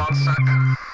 Paul Suck.